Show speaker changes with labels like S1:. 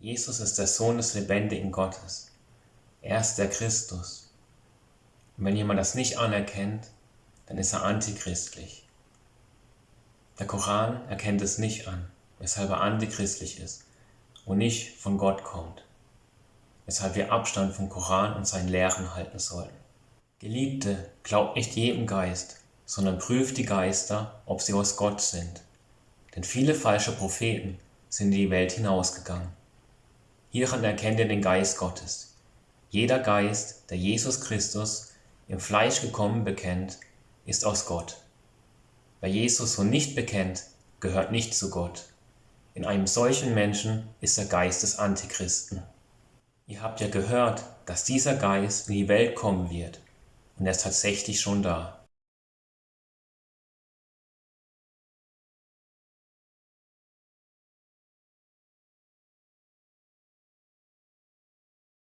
S1: Jesus ist der Sohn des lebendigen Gottes. Er ist der Christus. Und wenn jemand das nicht anerkennt, dann ist er antichristlich. Der Koran erkennt es nicht an, weshalb er antichristlich ist und nicht von Gott kommt, weshalb wir Abstand vom Koran und seinen Lehren halten sollten. Geliebte, glaubt nicht jedem Geist, sondern prüft die Geister, ob sie aus Gott sind. Denn viele falsche Propheten sind in die Welt hinausgegangen. Hieran erkennt ihr den Geist Gottes. Jeder Geist, der Jesus Christus im Fleisch gekommen bekennt, ist aus Gott. Wer Jesus so nicht bekennt, gehört nicht zu Gott. In einem solchen Menschen ist der Geist des Antichristen. Ihr habt ja gehört, dass dieser Geist in die Welt kommen wird, und er ist tatsächlich schon da.